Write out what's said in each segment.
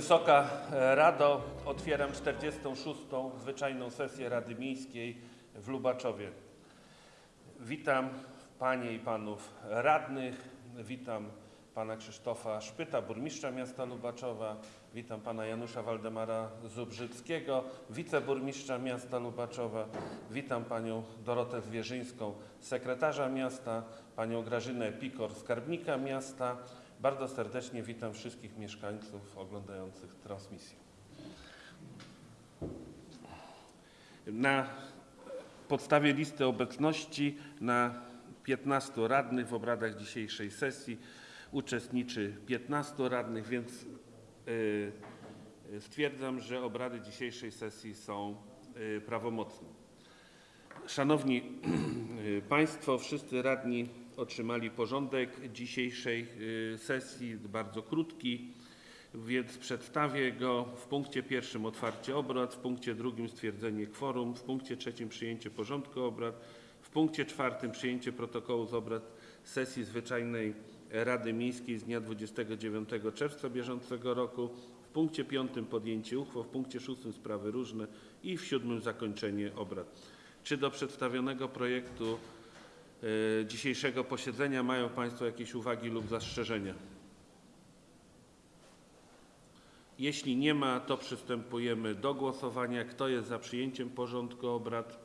Wysoka Rado, otwieram 46. zwyczajną sesję Rady Miejskiej w Lubaczowie. Witam Panie i Panów Radnych, witam Pana Krzysztofa Szpyta, burmistrza miasta Lubaczowa, witam Pana Janusza Waldemara Zubrzyckiego, wiceburmistrza miasta Lubaczowa, witam Panią Dorotę Zwierzyńską, sekretarza miasta, Panią Grażynę Pikor, skarbnika miasta. Bardzo serdecznie witam wszystkich mieszkańców oglądających transmisję. Na podstawie listy obecności na 15 radnych w obradach dzisiejszej sesji uczestniczy 15 radnych, więc y, stwierdzam, że obrady dzisiejszej sesji są y, prawomocne. Szanowni y, Państwo, wszyscy radni otrzymali porządek dzisiejszej y, sesji, bardzo krótki, więc przedstawię go w punkcie pierwszym otwarcie obrad, w punkcie drugim stwierdzenie kworum, w punkcie trzecim przyjęcie porządku obrad, w punkcie czwartym przyjęcie protokołu z obrad sesji zwyczajnej Rady Miejskiej z dnia 29 czerwca bieżącego roku, w punkcie piątym podjęcie uchwał, w punkcie szóstym sprawy różne i w siódmym zakończenie obrad. Czy do przedstawionego projektu dzisiejszego posiedzenia mają Państwo jakieś uwagi lub zastrzeżenia? Jeśli nie ma, to przystępujemy do głosowania. Kto jest za przyjęciem porządku obrad?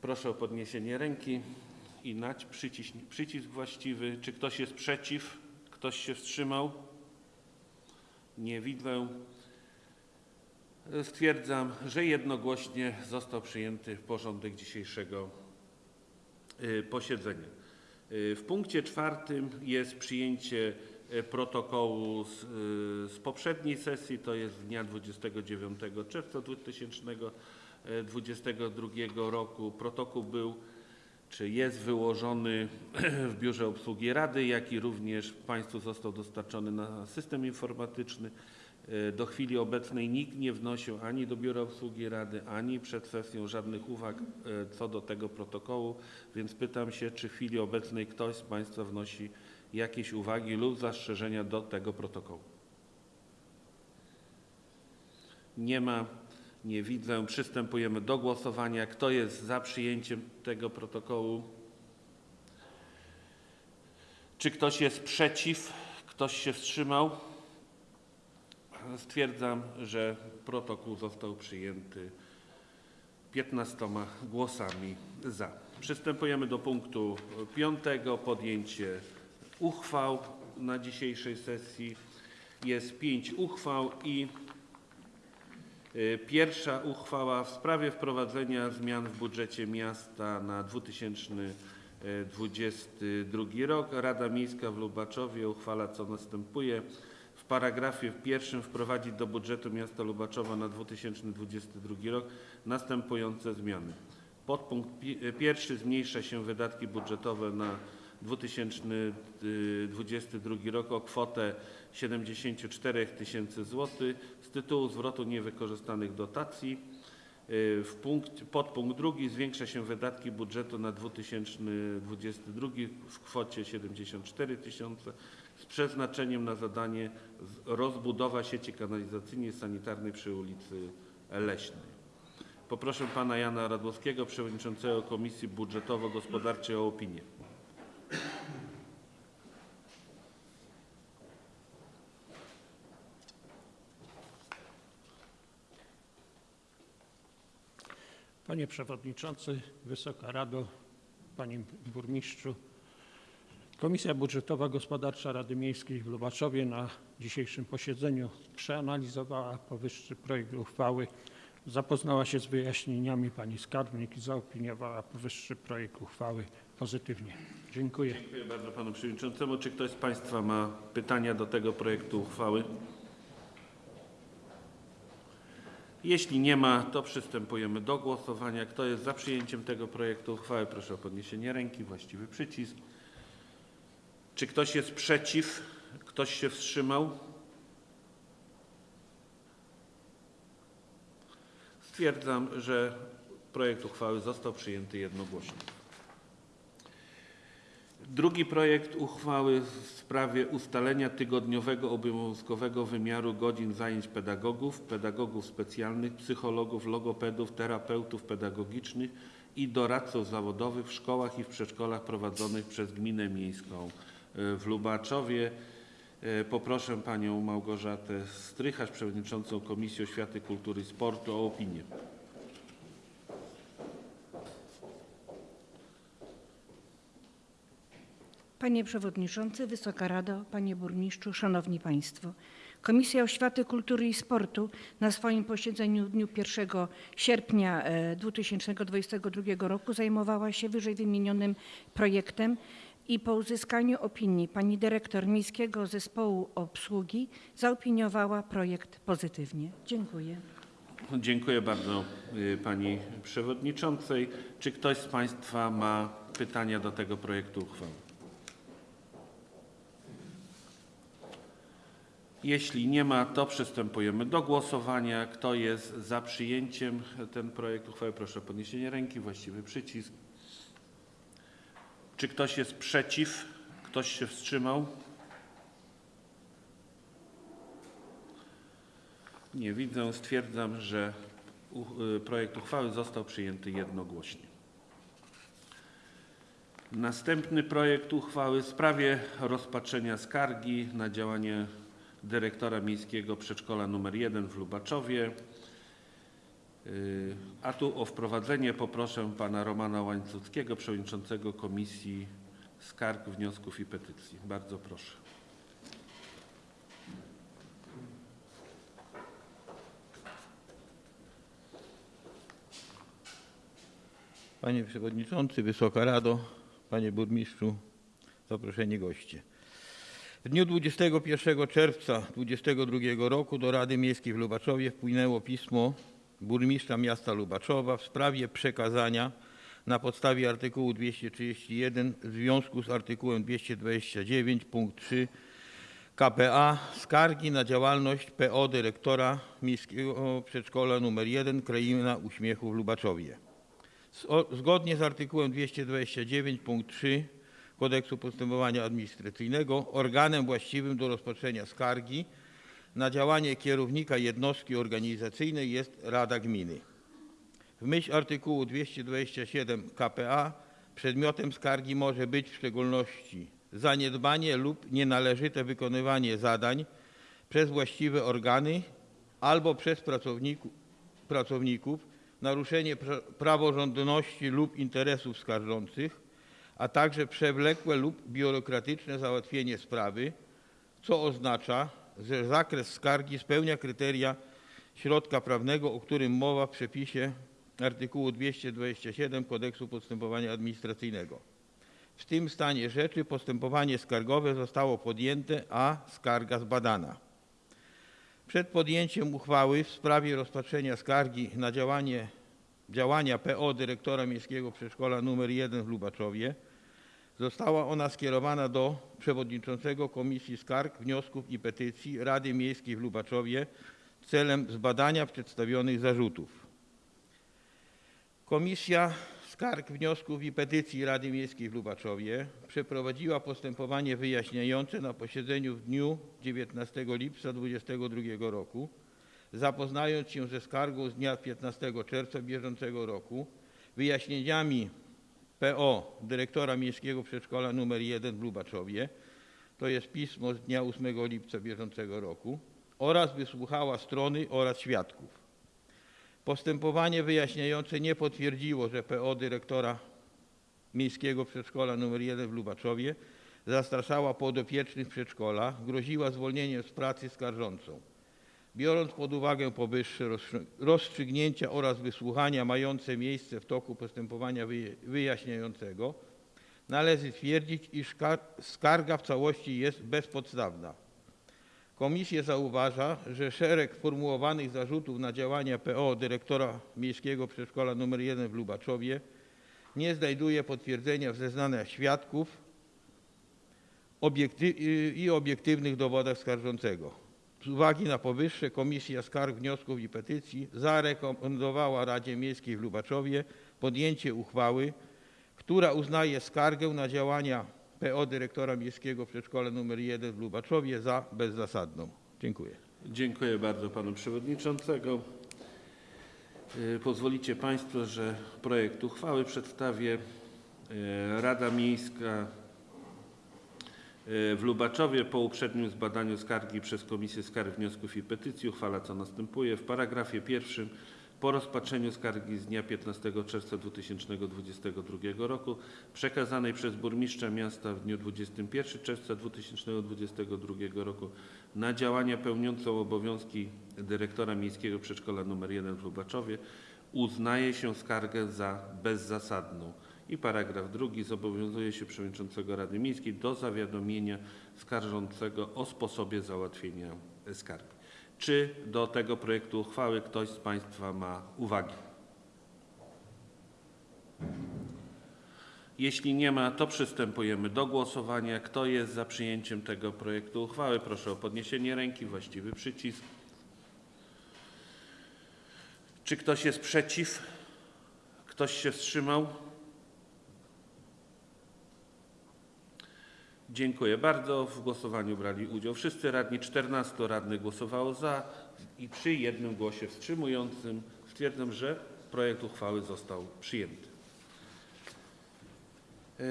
Proszę o podniesienie ręki i nać przycisk, przycisk właściwy. Czy ktoś jest przeciw? Ktoś się wstrzymał? Nie widzę. Stwierdzam, że jednogłośnie został przyjęty porządek dzisiejszego posiedzenia. Y, W punkcie czwartym jest przyjęcie y, protokołu z, y, z poprzedniej sesji, to jest dnia 29 czerwca 2022 roku. Protokół był czy jest wyłożony w Biurze Obsługi Rady, jak i również Państwu został dostarczony na system informatyczny. E, Do chwili obecnej nikt nie wnosił ani do Biura Obsługi Rady, ani przed sesją żadnych uwag e, co do tego protokołu, więc pytam się, czy w chwili obecnej ktoś z Państwa wnosi jakieś uwagi lub zastrzeżenia do tego protokołu. Nie ma, nie widzę. Przystępujemy do głosowania. Kto jest za przyjęciem tego protokołu? Czy ktoś jest przeciw? Ktoś się wstrzymał? Stwierdzam, że protokół został przyjęty 15 głosami za. Przystępujemy do punktu piątego. Podjęcie uchwał na dzisiejszej sesji. Jest pięć uchwał i y, pierwsza uchwała w sprawie wprowadzenia zmian w budżecie miasta na 2022 rok. Rada Miejska w Lubaczowie uchwala co następuje. W paragrafie pierwszym wprowadzić do budżetu miasta Lubaczowa na 2022 rok następujące zmiany. Podpunkt pi- pierwszy zmniejsza się wydatki budżetowe na 2022 rok o kwotę 74 tysięcy złotych z tytułu zwrotu niewykorzystanych dotacji. Y, W punkt, podpunkt drugi zwiększa się wydatki budżetu na 2022 w kwocie 74 tysiące z przeznaczeniem na zadanie rozbudowa sieci kanalizacyjnej sanitarnej przy ulicy Leśnej. Poproszę pana Jana Radłowskiego, przewodniczącego Komisji Budżetowo-Gospodarczej o opinię. Panie Przewodniczący, Wysoka Rado, Panie Burmistrzu. Komisja Budżetowa Gospodarcza Rady Miejskiej w Lubaczowie na dzisiejszym posiedzeniu przeanalizowała powyższy projekt uchwały, zapoznała się z wyjaśnieniami Pani Skarbnik i zaopiniowała powyższy projekt uchwały pozytywnie. Dziękuję. Dziękuję bardzo panu przewodniczącemu. Czy ktoś z państwa ma pytania do tego projektu uchwały? Jeśli nie ma, to przystępujemy do głosowania. Kto jest za przyjęciem tego projektu uchwały? Proszę o podniesienie ręki, właściwy przycisk. Czy ktoś jest przeciw? Ktoś się wstrzymał? Stwierdzam, że projekt uchwały został przyjęty jednogłośnie. Drugi projekt uchwały w sprawie ustalenia tygodniowego obowiązkowego wymiaru godzin zajęć pedagogów, pedagogów specjalnych, psychologów, logopedów, terapeutów pedagogicznych i doradców zawodowych w szkołach i w przedszkolach prowadzonych przez Gminę Miejską w Lubaczowie. Y, Poproszę Panią Małgorzatę Strycharz, Przewodniczącą Komisji Oświaty, Kultury i Sportu o opinię. Panie Przewodniczący, Wysoka Rado, Panie Burmistrzu, Szanowni Państwo. Komisja Oświaty, Kultury i Sportu na swoim posiedzeniu w dniu 1 sierpnia e, 2022 roku zajmowała się wyżej wymienionym projektem i po uzyskaniu opinii pani dyrektor Miejskiego Zespołu Obsługi zaopiniowała projekt pozytywnie. Dziękuję. Dziękuję bardzo y, Pani Przewodniczącej. Czy ktoś z Państwa ma pytania do tego projektu uchwały? Jeśli nie ma, to przystępujemy do głosowania. Kto jest za przyjęciem ten projekt uchwały? Proszę o podniesienie ręki, właściwy przycisk. Czy ktoś jest przeciw? Ktoś się wstrzymał? Nie widzę. Stwierdzam, że y, projekt uchwały został przyjęty jednogłośnie. Następny projekt uchwały w sprawie rozpatrzenia skargi na działanie dyrektora Miejskiego Przedszkola nr 1 w Lubaczowie. Y, A tu o wprowadzenie poproszę pana Romana Łańcuckiego, przewodniczącego Komisji Skarg, Wniosków i Petycji. Bardzo proszę. Panie Przewodniczący, Wysoka Rado, Panie Burmistrzu, zaproszeni goście. W dniu 21 czerwca 2022 roku do Rady Miejskiej w Lubaczowie wpłynęło pismo burmistrza miasta Lubaczowa w sprawie przekazania na podstawie artykułu 231 w związku z artykułem 229 punkt 3 KPA skargi na działalność PO dyrektora Miejskiego Przedszkola nr 1 Kraina Uśmiechu w Lubaczowie. Zgodnie z artykułem 229 punkt 3 Kodeksu Postępowania Administracyjnego organem właściwym do rozpatrzenia skargi na działanie kierownika jednostki organizacyjnej jest Rada Gminy. W myśl artykułu 227 KPA przedmiotem skargi może być w szczególności zaniedbanie lub nienależyte wykonywanie zadań przez właściwe organy albo przez pracowniku, pracowników, naruszenie pra- praworządności lub interesów skarżących, a także przewlekłe lub biurokratyczne załatwienie sprawy, co oznacza, że zakres skargi spełnia kryteria środka prawnego, o którym mowa w przepisie artykułu 227 Kodeksu Postępowania Administracyjnego. W tym stanie rzeczy postępowanie skargowe zostało podjęte, a skarga zbadana. Przed podjęciem uchwały w sprawie rozpatrzenia skargi na działanie, działania PO dyrektora Miejskiego Przedszkola nr 1 w Lubaczowie została ona skierowana do przewodniczącego Komisji Skarg, Wniosków i Petycji Rady Miejskiej w Lubaczowie celem zbadania przedstawionych zarzutów. Komisja Skarg, Wniosków i Petycji Rady Miejskiej w Lubaczowie przeprowadziła postępowanie wyjaśniające na posiedzeniu w dniu 19 lipca 2022 roku, zapoznając się ze skargą z dnia 15 czerwca bieżącego roku, wyjaśnieniami PO dyrektora Miejskiego Przedszkola nr 1 w Lubaczowie, to jest pismo z dnia 8 lipca bieżącego roku, oraz wysłuchała strony oraz świadków. Postępowanie wyjaśniające nie potwierdziło, że PO dyrektora Miejskiego Przedszkola nr 1 w Lubaczowie zastraszała podopiecznych przedszkola, groziła zwolnieniem z pracy skarżącą. Biorąc pod uwagę powyższe rozstrzy- rozstrzygnięcia oraz wysłuchania mające miejsce w toku postępowania wyja- wyjaśniającego, należy twierdzić, iż kar- skarga w całości jest bezpodstawna. Komisja zauważa, że szereg formułowanych zarzutów na działania PO dyrektora Miejskiego Przedszkola nr 1 w Lubaczowie nie znajduje potwierdzenia w zeznaniach świadków i obiektywnych dowodach skarżącego. Z uwagi na powyższe Komisja Skarg, Wniosków i Petycji zarekomendowała Radzie Miejskiej w Lubaczowie podjęcie uchwały, która uznaje skargę na działania PO dyrektora Miejskiego Przedszkola nr 1 w Lubaczowie za bezzasadną. Dziękuję. Dziękuję bardzo panu przewodniczącego. Y, Pozwolicie państwo, że projekt uchwały przedstawię. Y, Rada Miejska w Lubaczowie po uprzednim zbadaniu skargi przez Komisję Skarg, Wniosków i Petycji uchwala co następuje. W paragrafie pierwszym po rozpatrzeniu skargi z dnia 15 czerwca 2022 roku przekazanej przez burmistrza miasta w dniu 21 czerwca 2022 roku na działania pełniące obowiązki dyrektora Miejskiego Przedszkola nr 1 w Lubaczowie uznaje się skargę za bezzasadną. I paragraf drugi zobowiązuje się przewodniczącego Rady Miejskiej do zawiadomienia skarżącego o sposobie załatwienia skargi. Czy do tego projektu uchwały ktoś z Państwa ma uwagi? Jeśli nie ma, to przystępujemy do głosowania. Kto jest za przyjęciem tego projektu uchwały? Proszę o podniesienie ręki, właściwy przycisk. Czy ktoś jest przeciw? Ktoś się wstrzymał? Dziękuję bardzo. W głosowaniu brali udział wszyscy radni. 14 radnych głosowało za i przy jednym głosie wstrzymującym stwierdzam, że projekt uchwały został przyjęty. E,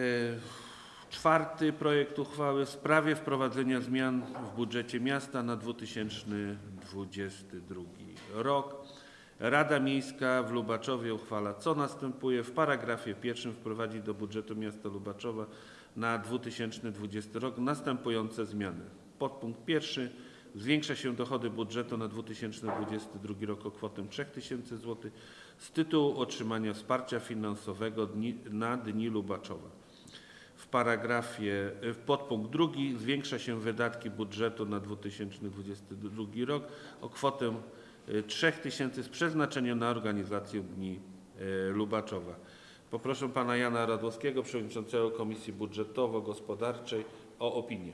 Czwarty projekt uchwały w sprawie wprowadzenia zmian w budżecie miasta na 2022 rok. Rada Miejska w Lubaczowie uchwala, co następuje. W paragrafie pierwszym wprowadzi do budżetu miasta Lubaczowa na 2020 rok następujące zmiany. Podpunkt pierwszy. Zwiększa się dochody budżetu na 2022 rok o kwotę 3000 zł z tytułu otrzymania wsparcia finansowego na Dni Lubaczowa. W paragrafie, w podpunkt drugi zwiększa się wydatki budżetu na 2022 rok o kwotę y, 3000 z przeznaczeniem na organizację Dni y, Lubaczowa. Poproszę pana Jana Radłowskiego, przewodniczącego Komisji Budżetowo-Gospodarczej o opinię.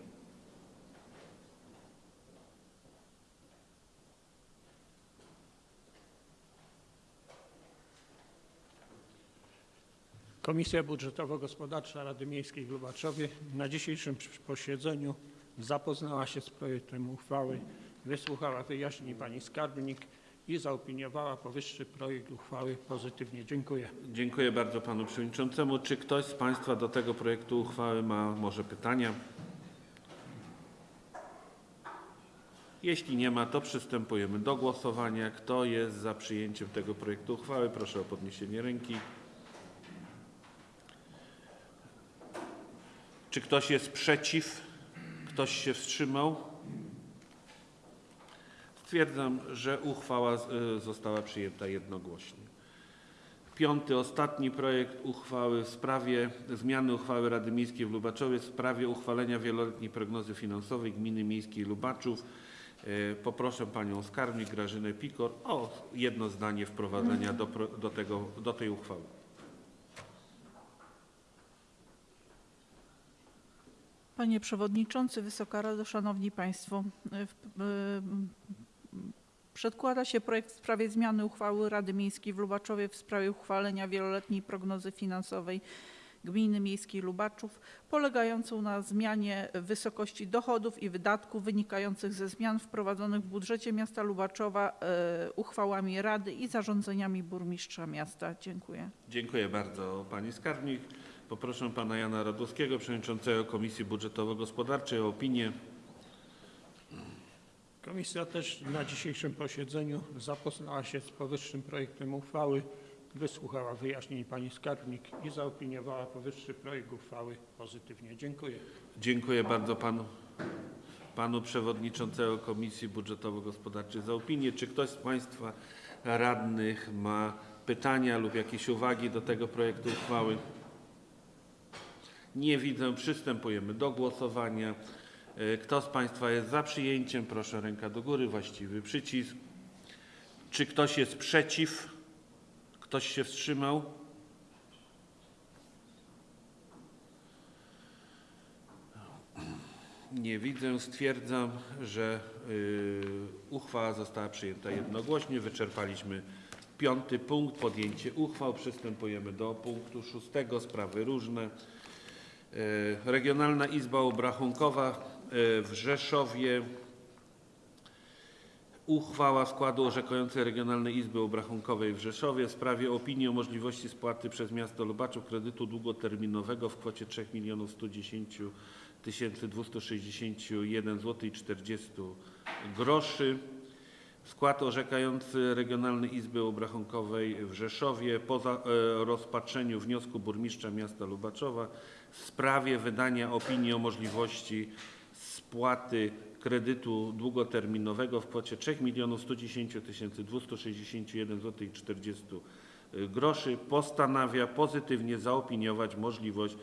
Komisja Budżetowo-Gospodarcza Rady Miejskiej w Lubaczowie na dzisiejszym posiedzeniu zapoznała się z projektem uchwały, wysłuchała wyjaśnień pani skarbnik i zaopiniowała powyższy projekt uchwały pozytywnie. Dziękuję. Dziękuję bardzo panu przewodniczącemu. Czy ktoś z państwa do tego projektu uchwały ma może pytania? Jeśli nie ma, to przystępujemy do głosowania. Kto jest za przyjęciem tego projektu uchwały? Proszę o podniesienie ręki. Czy ktoś jest przeciw? Ktoś się wstrzymał? Stwierdzam, że uchwała y, została przyjęta jednogłośnie. Piąty, ostatni projekt uchwały w sprawie zmiany uchwały Rady Miejskiej w Lubaczowie w sprawie uchwalenia wieloletniej prognozy finansowej Gminy Miejskiej Lubaczów. E, Poproszę panią skarbnik Grażynę Pikor o jedno zdanie wprowadzenia do, do, tego, do tej uchwały. Panie Przewodniczący, Wysoka Rado, Szanowni Państwo. Przedkłada się projekt w sprawie zmiany uchwały Rady Miejskiej w Lubaczowie w sprawie uchwalenia wieloletniej prognozy finansowej Gminy Miejskiej Lubaczów, polegającą na zmianie wysokości dochodów i wydatków wynikających ze zmian wprowadzonych w budżecie miasta Lubaczowa e, uchwałami Rady i zarządzeniami burmistrza miasta. Dziękuję. Dziękuję bardzo pani skarbnik. Poproszę pana Jana Radowskiego, przewodniczącego Komisji Budżetowo-Gospodarczej o opinię. Komisja też na dzisiejszym posiedzeniu zapoznała się z powyższym projektem uchwały, wysłuchała wyjaśnień pani skarbnik i zaopiniowała powyższy projekt uchwały pozytywnie. Dziękuję. Dziękuję bardzo panu, panu przewodniczącego Komisji Budżetowo-Gospodarczej za opinię. Czy ktoś z państwa radnych ma pytania lub jakieś uwagi do tego projektu uchwały? Nie widzę. Przystępujemy do głosowania. E, Kto z państwa jest za przyjęciem? Proszę ręka do góry, właściwy przycisk. Czy ktoś jest przeciw? Ktoś się wstrzymał? Nie widzę. Stwierdzam, że y, uchwała została przyjęta jednogłośnie. Wyczerpaliśmy piąty punkt, podjęcie uchwał. Przystępujemy do punktu szóstego, sprawy różne. E, Regionalna Izba Obrachunkowa w Rzeszowie. Uchwała składu orzekającej Regionalnej Izby Obrachunkowej w Rzeszowie w sprawie opinii o możliwości spłaty przez miasto Lubaczów kredytu długoterminowego w kwocie 3 110 261 zł i 40 groszy. Skład orzekający Regionalnej Izby Obrachunkowej w Rzeszowie po e, rozpatrzeniu wniosku burmistrza miasta Lubaczowa w sprawie wydania opinii o możliwości spłaty kredytu długoterminowego w kwocie 3 110 261 zł i 40 groszy postanawia pozytywnie zaopiniować możliwość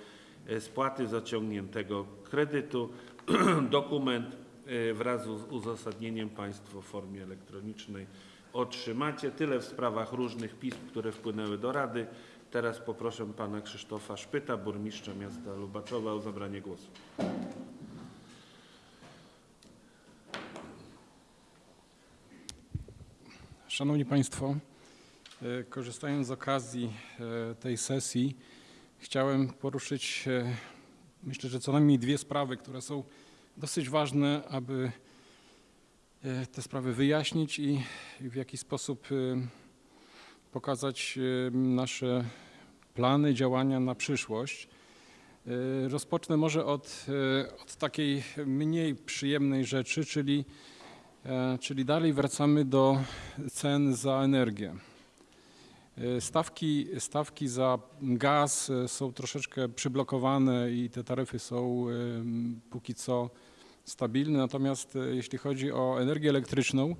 e, spłaty zaciągniętego kredytu. Dokument e, wraz z uzasadnieniem Państwo w formie elektronicznej otrzymacie. Tyle w sprawach różnych pism, które wpłynęły do Rady. Teraz poproszę Pana Krzysztofa Szpyta, burmistrza miasta Lubaczowa o zabranie głosu. Szanowni Państwo, e, korzystając z okazji e, tej sesji, chciałem poruszyć, e, myślę, że co najmniej dwie sprawy, które są dosyć ważne, aby te sprawy wyjaśnić i w jaki sposób pokazać nasze plany, działania na przyszłość. Rozpocznę może od, od takiej mniej przyjemnej rzeczy, czyli Czyli dalej wracamy do cen za energię. E, Stawki, stawki za gaz e, są troszeczkę przyblokowane i te taryfy są e, póki co stabilne. Natomiast e, jeśli chodzi o energię elektryczną,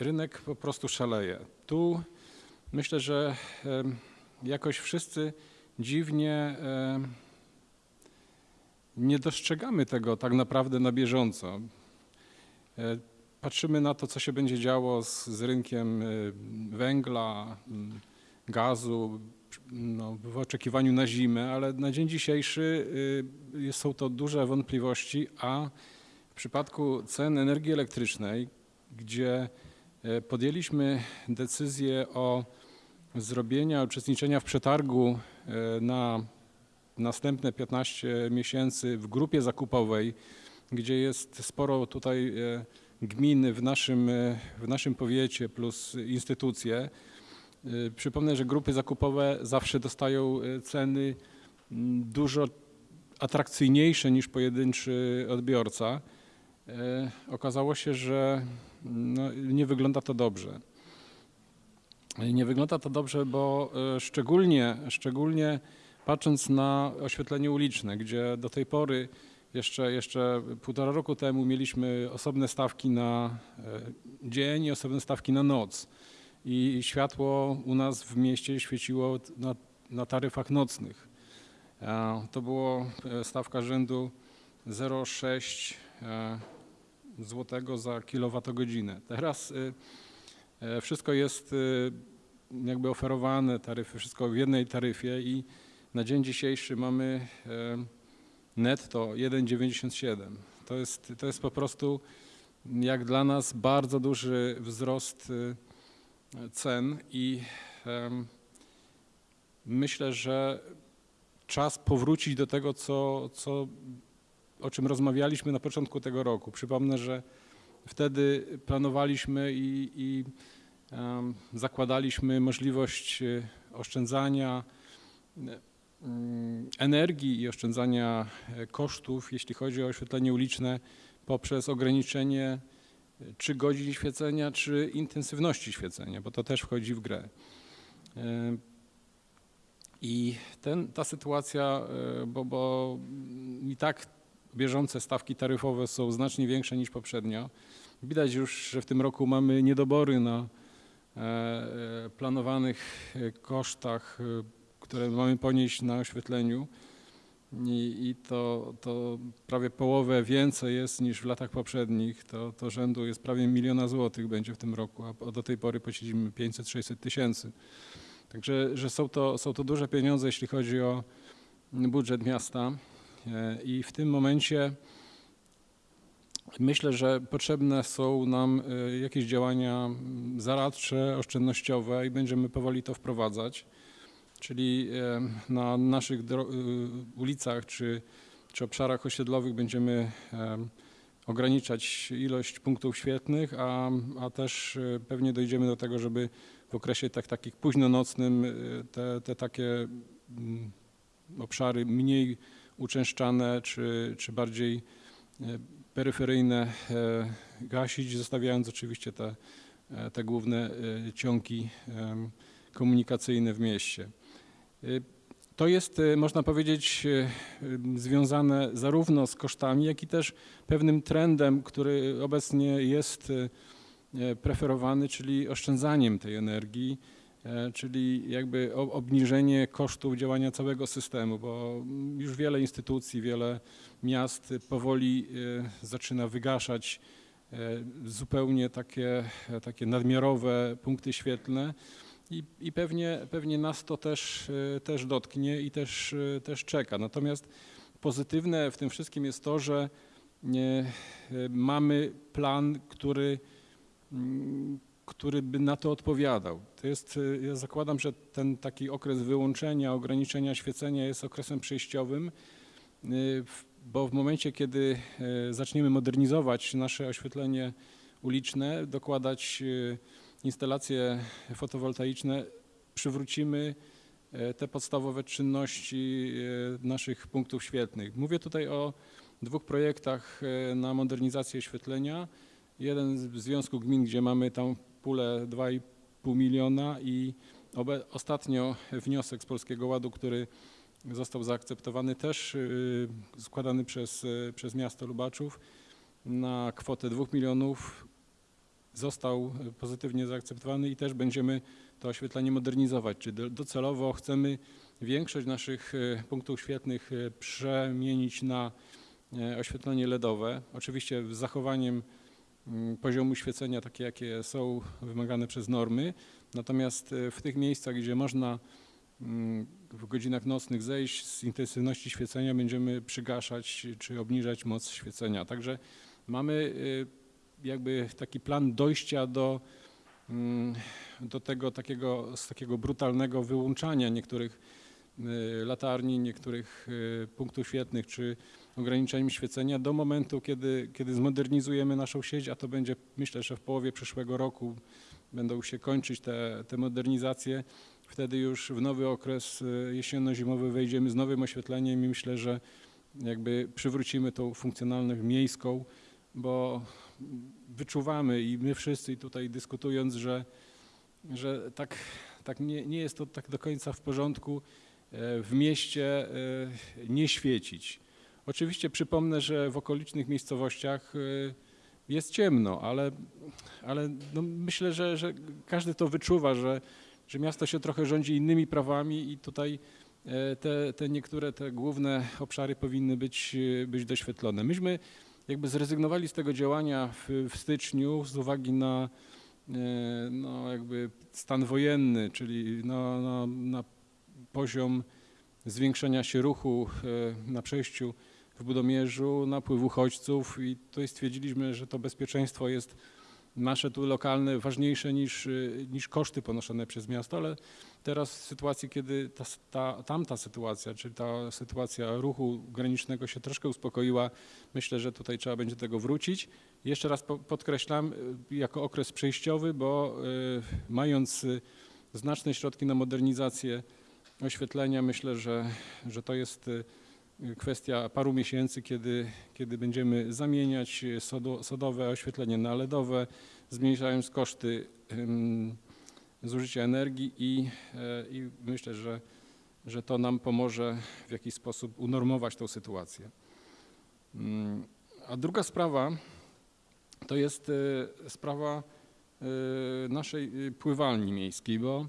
rynek po prostu szaleje. Tu myślę, że jakoś wszyscy dziwnie nie dostrzegamy tego tak naprawdę na bieżąco. E, Patrzymy na to, co się będzie działo z, z rynkiem e, węgla, m, gazu, no, w oczekiwaniu na zimę, ale na dzień dzisiejszy y, są to duże wątpliwości, a w przypadku cen energii elektrycznej, gdzie e, podjęliśmy decyzję o zrobienia, uczestniczenia w przetargu na następne 15 miesięcy w grupie zakupowej, gdzie jest sporo tutaj e, gmin w naszym, e, w naszym powiecie plus instytucje. E, Przypomnę, że grupy zakupowe zawsze dostają ceny dużo atrakcyjniejsze niż pojedynczy odbiorca. Okazało się, że no, nie wygląda to dobrze. Nie wygląda to dobrze, bo szczególnie, szczególnie patrząc na oświetlenie uliczne, gdzie do tej pory jeszcze, jeszcze półtora roku temu mieliśmy osobne stawki na e, dzień i osobne stawki na noc. I światło u nas w mieście świeciło na, na taryfach nocnych. To było e, stawka rzędu 0,6 e, złotego za kilowatogodzinę. Teraz wszystko jest jakby oferowane, taryfy, wszystko w jednej taryfie i na dzień dzisiejszy mamy e, netto 1,97. To jest, to jest po prostu jak dla nas bardzo duży wzrost e, cen i em, myślę, że czas powrócić do tego, co, co, o czym rozmawialiśmy na początku tego roku. Przypomnę, że wtedy planowaliśmy i, i zakładaliśmy możliwość e, oszczędzania e, energii i oszczędzania e, kosztów, jeśli chodzi o oświetlenie uliczne, poprzez ograniczenie e, czy godzin świecenia, czy intensywności świecenia, bo to też wchodzi w grę. E, I ten, ta sytuacja, bo, bo i tak bieżące stawki taryfowe są znacznie większe niż poprzednio. Widać już, że w tym roku mamy niedobory na planowanych kosztach, które mamy ponieść na oświetleniu. I, i to, to prawie połowę więcej jest niż w latach poprzednich. To, to rzędu jest prawie miliona złotych będzie w tym roku, a do tej pory płaciliśmy 500-600 tysięcy. Także że są, to, są to duże pieniądze, jeśli chodzi o budżet miasta. E, I w tym momencie myślę, że potrzebne są nam e, jakieś działania zaradcze, oszczędnościowe i będziemy powoli to wprowadzać. Czyli na naszych y, ulicach czy, czy obszarach osiedlowych będziemy em, ograniczać ilość punktów świetnych, a, a też e, pewnie dojdziemy do tego, żeby w okresie tak, takich późnonocnym e, te, te takie mm, obszary mniej uczęszczane czy, czy bardziej e, peryferyjne e, gasić, zostawiając oczywiście te, e, te główne ciągi komunikacyjne w mieście. E, To jest, e, można powiedzieć, em, związane zarówno z kosztami, jak i też pewnym trendem, który obecnie jest preferowany, czyli oszczędzaniem tej energii, czyli jakby obniżenie kosztów działania całego systemu, bo już wiele instytucji, wiele miast powoli zaczyna wygaszać zupełnie takie, takie nadmiarowe punkty świetlne i, i pewnie, pewnie nas to też, e, też dotknie i też, e, też czeka. Natomiast pozytywne w tym wszystkim jest to, że e, mamy plan, który, mm, który by na to odpowiadał. To jest, ja zakładam, że ten taki okres wyłączenia, ograniczenia świecenia jest okresem przejściowym, bo w momencie, kiedy zaczniemy modernizować nasze oświetlenie uliczne, dokładać instalacje fotowoltaiczne, przywrócimy e, te podstawowe czynności e, naszych punktów świetlnych. Mówię tutaj o dwóch projektach e, na modernizację oświetlenia. Jeden z- Związku Gmin, gdzie mamy tam pulę 2,5 miliona i ostatnio wniosek z Polskiego Ładu, który został zaakceptowany też składany przez, przez miasto Lubaczów na kwotę 2 milionów został y, pozytywnie zaakceptowany i też będziemy to oświetlenie modernizować. Czy do- docelowo chcemy większość naszych y, punktów świetnych y, przemienić na oświetlenie LEDowe, oczywiście z zachowaniem mm, poziomu świecenia takie, jakie są wymagane przez normy, natomiast w tych miejscach, gdzie można mm, w godzinach nocnych zejść z intensywności świecenia, będziemy przygaszać czy obniżać moc świecenia. Także mamy jakby taki plan dojścia do, mm, do tego takiego, z takiego brutalnego wyłączania niektórych y, latarni, niektórych y, punktów świetnych czy ograniczeniem świecenia do momentu, kiedy, kiedy zmodernizujemy naszą sieć, a to będzie myślę, że w połowie przyszłego roku będą się kończyć te, te modernizacje. Wtedy już w nowy okres y, jesienno-zimowy wejdziemy z nowym oświetleniem i myślę, że jakby przywrócimy tą funkcjonalność miejską, bo wyczuwamy i my wszyscy tutaj dyskutując, że, że tak, tak nie, nie jest to tak do końca w porządku e, w mieście e, nie świecić. Oczywiście przypomnę, że w okolicznych miejscowościach e, jest ciemno, ale, ale no myślę, że, że każdy to wyczuwa, że, że miasto się trochę rządzi innymi prawami i tutaj te, te niektóre te główne obszary powinny być, być doświetlone. Myśmy jakby zrezygnowali z tego działania w, w styczniu z uwagi na e, no jakby stan wojenny, czyli na, na, na poziom zwiększenia się ruchu e, na przejściu w Budomierzu, napływ uchodźców i tutaj stwierdziliśmy, że to bezpieczeństwo jest nasze tu lokalne ważniejsze niż, y, niż koszty ponoszone przez miasto, ale teraz w sytuacji, kiedy ta, ta, tamta sytuacja, czyli ta sytuacja ruchu granicznego się troszkę uspokoiła, myślę, że tutaj trzeba będzie do tego wrócić. Jeszcze raz po, podkreślam, y, jako okres przejściowy, bo y, mając znaczne środki na modernizację oświetlenia, myślę, że, że to jest kwestia paru miesięcy, kiedy, kiedy będziemy zamieniać sodo, sodowe oświetlenie na LEDowe, zmniejszając koszty ym, zużycia energii i, e, i myślę, że, że to nam pomoże w jakiś sposób unormować tą sytuację. Mm, A druga sprawa to jest e, sprawa e, naszej pływalni miejskiej, bo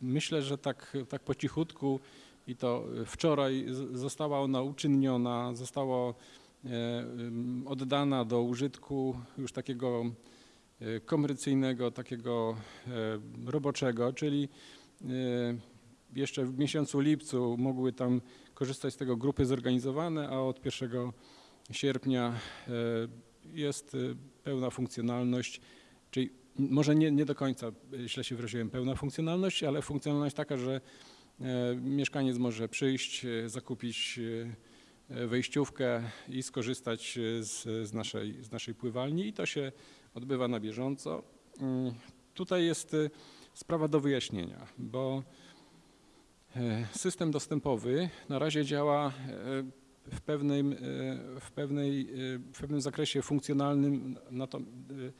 myślę, że tak, tak po cichutku i to wczoraj z- została ona uczynniona, została e, oddana do użytku już takiego e, komercyjnego, takiego e, roboczego, czyli jeszcze w miesiącu lipcu mogły tam korzystać z tego grupy zorganizowane, a od 1 sierpnia jest e, pełna funkcjonalność, czyli może nie, nie do końca y, źle się wyraziłem, pełna funkcjonalność, ale funkcjonalność taka, że mieszkaniec może przyjść, e, zakupić e, e, wejściówkę i skorzystać e, z, z, naszej, z naszej pływalni i to się odbywa na bieżąco. Mm, Tutaj jest e, sprawa do wyjaśnienia, bo e, system dostępowy na razie działa e, w pewnym, e, w pewnej, e, w pewnym zakresie funkcjonalnym, e,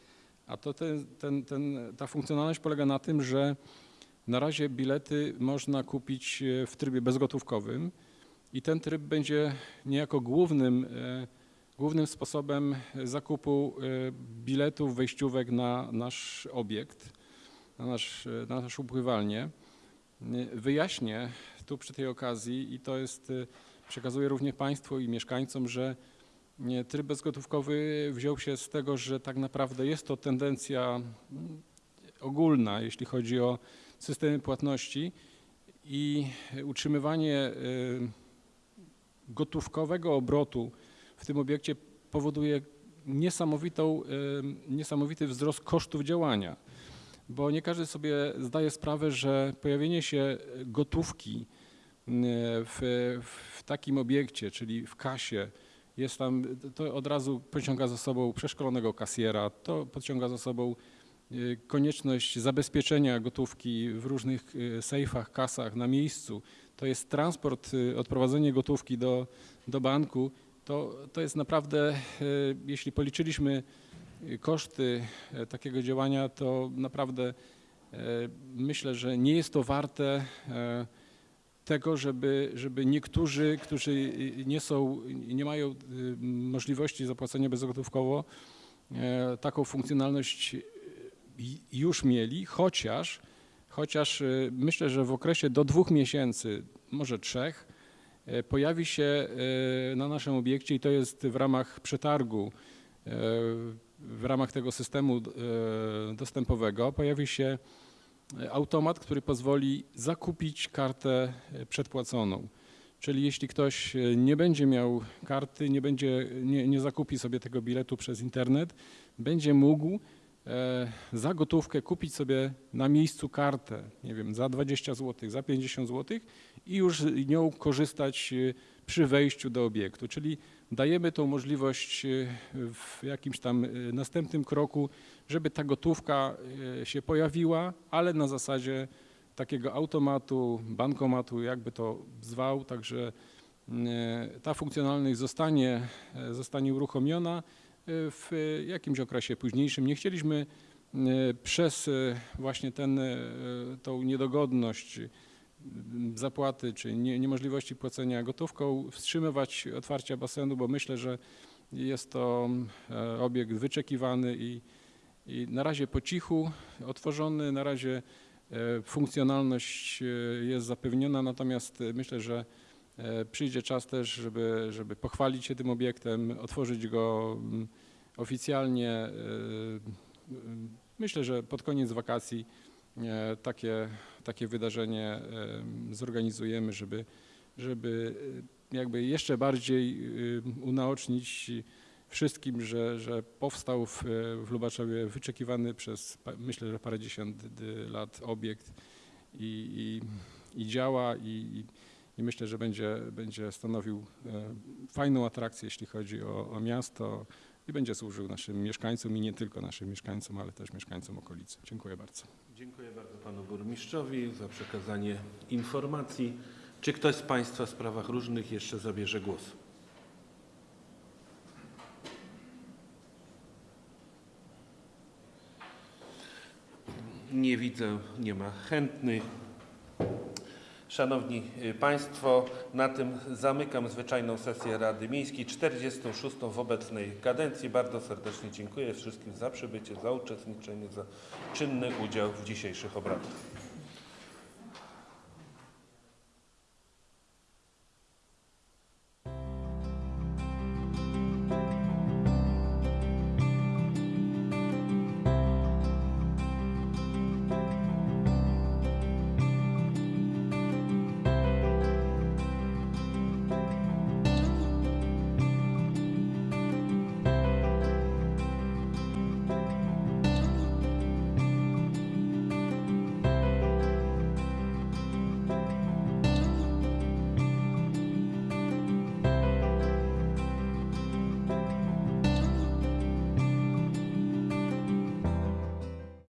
a to ten, ten, ten, ta funkcjonalność polega na tym, że na razie bilety można kupić e, w trybie bezgotówkowym i ten tryb będzie niejako głównym, e, głównym sposobem zakupu e, biletów, wejściówek na nasz obiekt, na, nasz, na naszą pływalnię. Wyjaśnię tu przy tej okazji i to jest, przekazuję również Państwu i mieszkańcom, że tryb bezgotówkowy wziął się z tego, że tak naprawdę jest to tendencja mm, ogólna, jeśli chodzi o systemy płatności i utrzymywanie y, gotówkowego obrotu w tym obiekcie powoduje niesamowitą, y, niesamowity wzrost kosztów działania, bo nie każdy sobie zdaje sprawę, że pojawienie się gotówki y, w, w takim obiekcie, czyli w kasie, jest tam, to od razu pociąga za sobą przeszkolonego kasjera, to pociąga za sobą konieczność zabezpieczenia gotówki w różnych y, sejfach, kasach na miejscu. To jest transport, y, odprowadzenie gotówki do, do banku. To, to jest naprawdę, y, jeśli policzyliśmy y, koszty y, takiego działania, to naprawdę y, myślę, że nie jest to warte y, tego, żeby, żeby niektórzy, którzy y, nie są, nie mają y, możliwości zapłacenia bezgotówkowo, taką funkcjonalność y, już mieli, chociaż, chociaż y, myślę, że w okresie do dwóch miesięcy, może trzech, e, pojawi się e, na naszym obiekcie i to jest w ramach przetargu, w ramach tego systemu dostępowego, pojawi się automat, który pozwoli zakupić kartę przedpłaconą. Czyli jeśli ktoś nie będzie miał karty, nie, będzie, nie, nie zakupi sobie tego biletu przez internet, będzie mógł za gotówkę kupić sobie na miejscu kartę, nie wiem, za 20 zł, za 50 zł i już nią korzystać e, przy wejściu do obiektu. Czyli dajemy tą możliwość e, w jakimś tam e, następnym kroku, żeby ta gotówka e, się pojawiła, ale na zasadzie takiego automatu, bankomatu, jakby to zwał, także e, ta funkcjonalność zostanie, e, zostanie uruchomiona e, w jakimś okresie późniejszym. Nie chcieliśmy e, przez e, właśnie ten, e, tą niedogodność zapłaty czy nie, niemożliwości płacenia gotówką wstrzymywać otwarcia basenu, bo myślę, że jest to obiekt wyczekiwany i, i na razie po cichu otworzony, na razie funkcjonalność jest zapewniona, natomiast myślę, że przyjdzie czas też, żeby, żeby pochwalić się tym obiektem, otworzyć go mm, oficjalnie. e, m, Myślę, że pod koniec wakacji e, takie, takie wydarzenie e, zorganizujemy, żeby, żeby e, jakby jeszcze bardziej e, unaocznić wszystkim, że, że powstał w, w Lubaczowie wyczekiwany przez myślę, że parędziesiąt lat obiekt i, i, i działa i, i, i myślę, że będzie, będzie stanowił e, fajną atrakcję, jeśli chodzi o, o miasto i będzie służył naszym mieszkańcom i nie tylko naszym mieszkańcom, ale też mieszkańcom okolicy. Dziękuję bardzo. Dziękuję bardzo panu burmistrzowi za przekazanie informacji. Czy ktoś z państwa w sprawach różnych jeszcze zabierze głos? Nie widzę, nie ma chętnych. Szanowni y, Państwo, na tym zamykam zwyczajną sesję Rady Miejskiej, 46. w obecnej kadencji. Bardzo serdecznie dziękuję wszystkim za przybycie, za uczestniczenie, za czynny udział w dzisiejszych obradach.